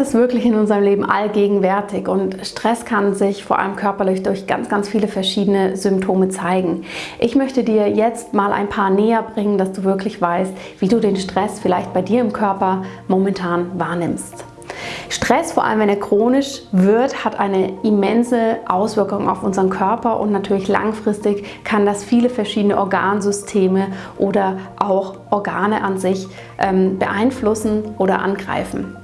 ist wirklich in unserem Leben allgegenwärtig und Stress kann sich vor allem körperlich durch ganz, ganz viele verschiedene Symptome zeigen. Ich möchte dir jetzt mal ein paar näher bringen, dass du wirklich weißt, wie du den Stress vielleicht bei dir im Körper momentan wahrnimmst. Stress, vor allem wenn er chronisch wird, hat eine immense Auswirkung auf unseren Körper und natürlich langfristig kann das viele verschiedene Organsysteme oder auch Organe an sich ähm, beeinflussen oder angreifen.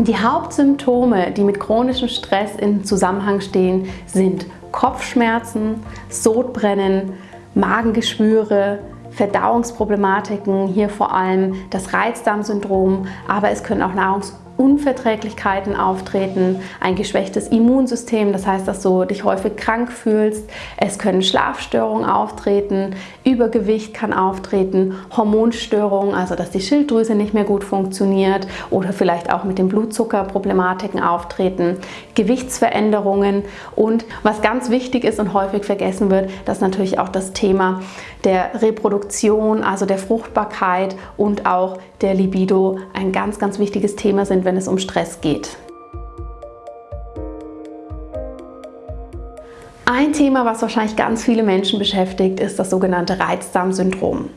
Die Hauptsymptome, die mit chronischem Stress in Zusammenhang stehen, sind Kopfschmerzen, Sodbrennen, Magengeschwüre, Verdauungsproblematiken, hier vor allem das Reizdarmsyndrom, aber es können auch Nahrungs- Unverträglichkeiten auftreten, ein geschwächtes Immunsystem, das heißt, dass du dich häufig krank fühlst. Es können Schlafstörungen auftreten, Übergewicht kann auftreten, Hormonstörungen, also dass die Schilddrüse nicht mehr gut funktioniert oder vielleicht auch mit den Blutzuckerproblematiken auftreten, Gewichtsveränderungen und was ganz wichtig ist und häufig vergessen wird, dass natürlich auch das Thema der Reproduktion, also der Fruchtbarkeit und auch der Libido ein ganz, ganz wichtiges Thema sind, wenn es um Stress geht. Ein Thema, was wahrscheinlich ganz viele Menschen beschäftigt, ist das sogenannte Reizdarmsyndrom.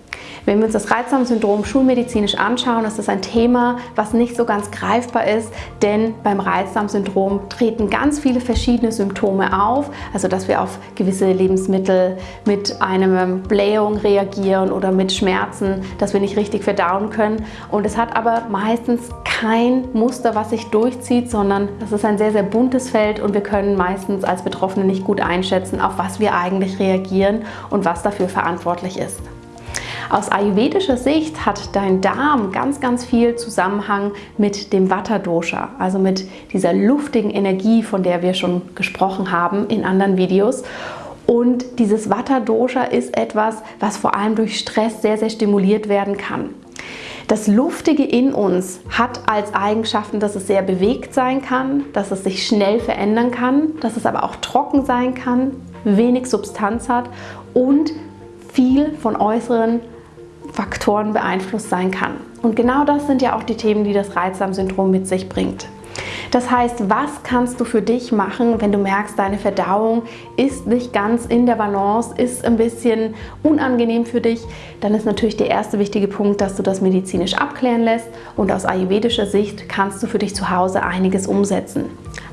Wenn wir uns das Reizdarmsyndrom schulmedizinisch anschauen, ist das ein Thema, was nicht so ganz greifbar ist, denn beim Reizdarmsyndrom treten ganz viele verschiedene Symptome auf, also dass wir auf gewisse Lebensmittel mit einer Blähung reagieren oder mit Schmerzen, dass wir nicht richtig verdauen können und es hat aber meistens kein Muster, was sich durchzieht, sondern das ist ein sehr, sehr buntes Feld und wir können meistens als Betroffene nicht gut einschätzen, auf was wir eigentlich reagieren und was dafür verantwortlich ist. Aus ayurvedischer Sicht hat dein Darm ganz, ganz viel Zusammenhang mit dem Vata-Dosha, also mit dieser luftigen Energie, von der wir schon gesprochen haben in anderen Videos. Und dieses Vata-Dosha ist etwas, was vor allem durch Stress sehr, sehr stimuliert werden kann. Das Luftige in uns hat als Eigenschaften, dass es sehr bewegt sein kann, dass es sich schnell verändern kann, dass es aber auch trocken sein kann, wenig Substanz hat und viel von äußeren Faktoren beeinflusst sein kann. Und genau das sind ja auch die Themen, die das Reizdarmsyndrom mit sich bringt. Das heißt, was kannst du für dich machen, wenn du merkst, deine Verdauung ist nicht ganz in der Balance, ist ein bisschen unangenehm für dich, dann ist natürlich der erste wichtige Punkt, dass du das medizinisch abklären lässt und aus ayurvedischer Sicht kannst du für dich zu Hause einiges umsetzen.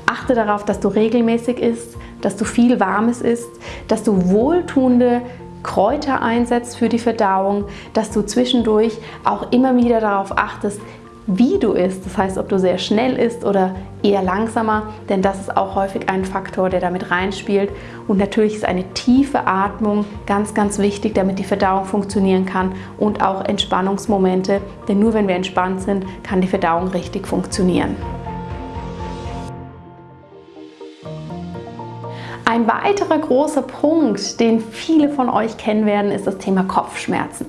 Achte darauf, dass du regelmäßig isst, dass du viel Warmes isst, dass du wohltuende Kräuter einsetzt für die Verdauung, dass du zwischendurch auch immer wieder darauf achtest, wie du isst. Das heißt, ob du sehr schnell isst oder eher langsamer, denn das ist auch häufig ein Faktor, der damit reinspielt. Und natürlich ist eine tiefe Atmung ganz, ganz wichtig, damit die Verdauung funktionieren kann und auch Entspannungsmomente, denn nur wenn wir entspannt sind, kann die Verdauung richtig funktionieren. Ein weiterer großer Punkt, den viele von euch kennen werden, ist das Thema Kopfschmerzen.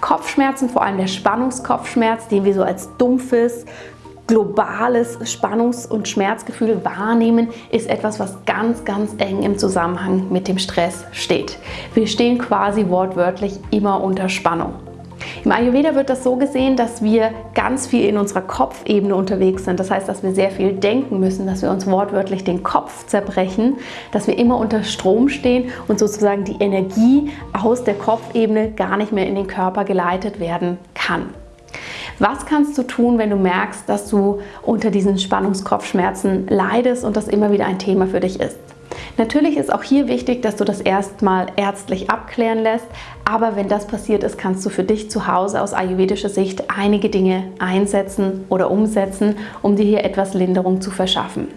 Kopfschmerzen, vor allem der Spannungskopfschmerz, den wir so als dumpfes, globales Spannungs- und Schmerzgefühl wahrnehmen, ist etwas, was ganz, ganz eng im Zusammenhang mit dem Stress steht. Wir stehen quasi wortwörtlich immer unter Spannung. Im Ayurveda wird das so gesehen, dass wir ganz viel in unserer Kopfebene unterwegs sind. Das heißt, dass wir sehr viel denken müssen, dass wir uns wortwörtlich den Kopf zerbrechen, dass wir immer unter Strom stehen und sozusagen die Energie aus der Kopfebene gar nicht mehr in den Körper geleitet werden kann. Was kannst du tun, wenn du merkst, dass du unter diesen Spannungskopfschmerzen leidest und das immer wieder ein Thema für dich ist? Natürlich ist auch hier wichtig, dass du das erstmal ärztlich abklären lässt, aber wenn das passiert ist, kannst du für dich zu Hause aus ayurvedischer Sicht einige Dinge einsetzen oder umsetzen, um dir hier etwas Linderung zu verschaffen.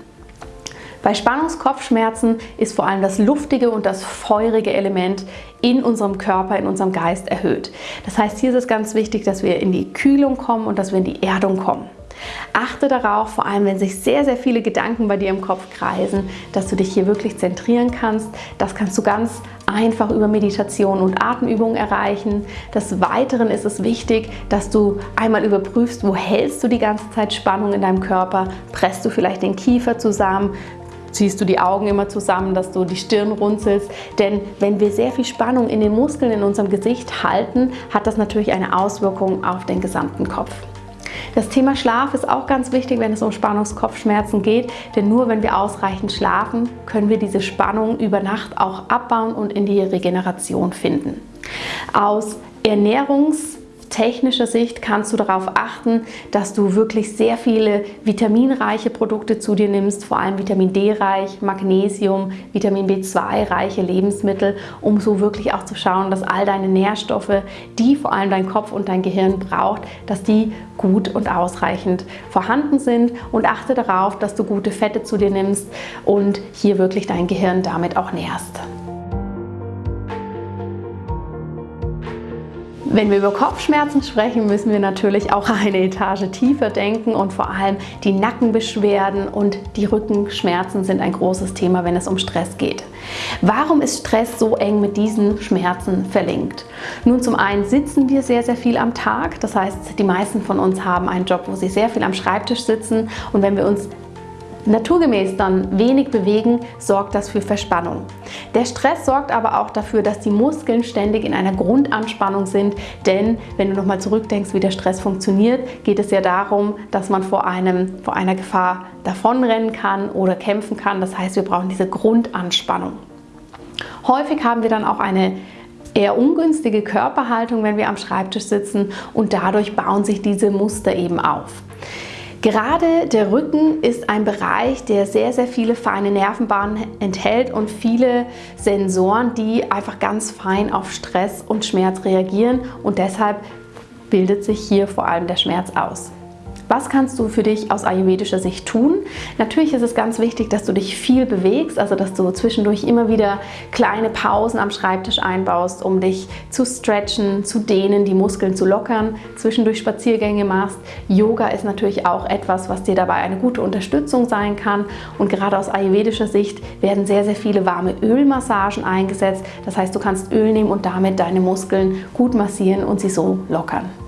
Bei Spannungskopfschmerzen ist vor allem das luftige und das feurige Element in unserem Körper, in unserem Geist erhöht. Das heißt, hier ist es ganz wichtig, dass wir in die Kühlung kommen und dass wir in die Erdung kommen. Achte darauf, vor allem wenn sich sehr, sehr viele Gedanken bei dir im Kopf kreisen, dass du dich hier wirklich zentrieren kannst. Das kannst du ganz einfach über Meditation und Atemübungen erreichen. Des Weiteren ist es wichtig, dass du einmal überprüfst, wo hältst du die ganze Zeit Spannung in deinem Körper? Presst du vielleicht den Kiefer zusammen? ziehst du die Augen immer zusammen, dass du die Stirn runzelst. Denn wenn wir sehr viel Spannung in den Muskeln in unserem Gesicht halten, hat das natürlich eine Auswirkung auf den gesamten Kopf. Das Thema Schlaf ist auch ganz wichtig, wenn es um Spannungskopfschmerzen geht, denn nur wenn wir ausreichend schlafen, können wir diese Spannung über Nacht auch abbauen und in die Regeneration finden. Aus Ernährungs- technischer Sicht kannst du darauf achten, dass du wirklich sehr viele vitaminreiche Produkte zu dir nimmst, vor allem Vitamin D reich, Magnesium, Vitamin B2 reiche Lebensmittel, um so wirklich auch zu schauen, dass all deine Nährstoffe, die vor allem dein Kopf und dein Gehirn braucht, dass die gut und ausreichend vorhanden sind und achte darauf, dass du gute Fette zu dir nimmst und hier wirklich dein Gehirn damit auch nährst. Wenn wir über Kopfschmerzen sprechen, müssen wir natürlich auch eine Etage tiefer denken und vor allem die Nackenbeschwerden und die Rückenschmerzen sind ein großes Thema, wenn es um Stress geht. Warum ist Stress so eng mit diesen Schmerzen verlinkt? Nun, zum einen sitzen wir sehr, sehr viel am Tag. Das heißt, die meisten von uns haben einen Job, wo sie sehr viel am Schreibtisch sitzen und wenn wir uns naturgemäß dann wenig bewegen, sorgt das für Verspannung. Der Stress sorgt aber auch dafür, dass die Muskeln ständig in einer Grundanspannung sind, denn wenn du nochmal zurückdenkst, wie der Stress funktioniert, geht es ja darum, dass man vor, einem, vor einer Gefahr davonrennen kann oder kämpfen kann. Das heißt, wir brauchen diese Grundanspannung. Häufig haben wir dann auch eine eher ungünstige Körperhaltung, wenn wir am Schreibtisch sitzen und dadurch bauen sich diese Muster eben auf. Gerade der Rücken ist ein Bereich, der sehr, sehr viele feine Nervenbahnen enthält und viele Sensoren, die einfach ganz fein auf Stress und Schmerz reagieren und deshalb bildet sich hier vor allem der Schmerz aus. Was kannst du für dich aus ayurvedischer Sicht tun? Natürlich ist es ganz wichtig, dass du dich viel bewegst, also dass du zwischendurch immer wieder kleine Pausen am Schreibtisch einbaust, um dich zu stretchen, zu dehnen, die Muskeln zu lockern, zwischendurch Spaziergänge machst. Yoga ist natürlich auch etwas, was dir dabei eine gute Unterstützung sein kann und gerade aus ayurvedischer Sicht werden sehr, sehr viele warme Ölmassagen eingesetzt. Das heißt, du kannst Öl nehmen und damit deine Muskeln gut massieren und sie so lockern.